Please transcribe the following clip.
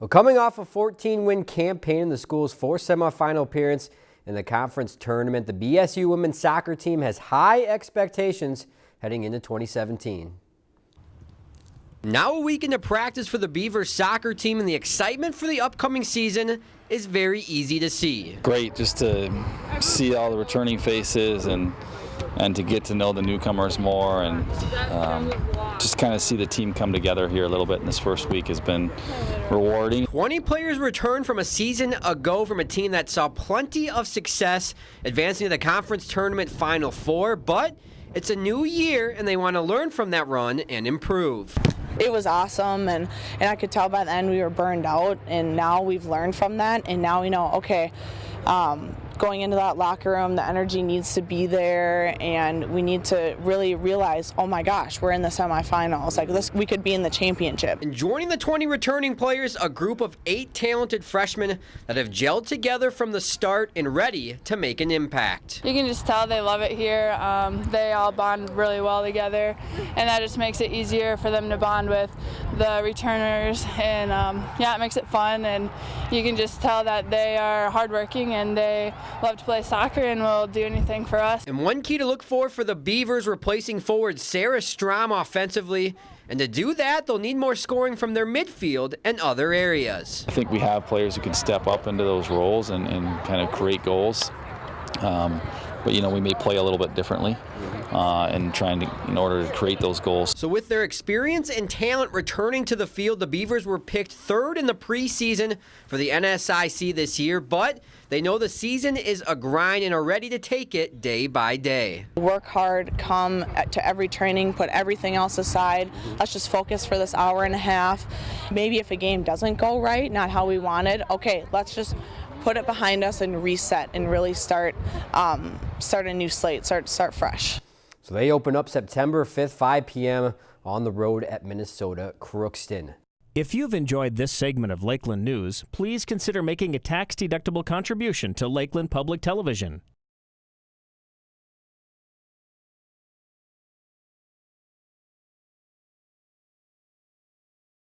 Well, coming off a 14-win campaign in the school's fourth semifinal appearance in the conference tournament, the BSU women's soccer team has high expectations heading into 2017. Now a week into practice for the Beavers soccer team and the excitement for the upcoming season is very easy to see. Great just to see all the returning faces and and to get to know the newcomers more and um, just kind of see the team come together here a little bit in this first week has been rewarding. 20 players returned from a season ago from a team that saw plenty of success advancing to the conference tournament final four, but it's a new year and they want to learn from that run and improve it was awesome and, and I could tell by the end we were burned out and now we've learned from that and now we know okay um, going into that locker room, the energy needs to be there, and we need to really realize, oh my gosh, we're in the semifinals. Like this, we could be in the championship. And joining the 20 returning players, a group of eight talented freshmen that have gelled together from the start and ready to make an impact. You can just tell they love it here. Um, they all bond really well together, and that just makes it easier for them to bond with the returners. And um, yeah, it makes it fun, and you can just tell that they are hardworking and they love to play soccer and will do anything for us. And one key to look for for the Beavers replacing forward Sarah Strom offensively. And to do that, they'll need more scoring from their midfield and other areas. I think we have players who can step up into those roles and, and kind of create goals. Um, but you know we may play a little bit differently uh, and trying to in order to create those goals. So with their experience and talent returning to the field, the Beavers were picked third in the preseason for the NSIC this year, but they know the season is a grind and are ready to take it day by day. Work hard, come to every training, put everything else aside. Let's just focus for this hour and a half. Maybe if a game doesn't go right, not how we wanted, okay, let's just put it behind us and reset and really start um, start a new slate, start start fresh. So they open up September 5th, 5 p.m. on the road at Minnesota Crookston. If you've enjoyed this segment of Lakeland News, please consider making a tax-deductible contribution to Lakeland Public Television.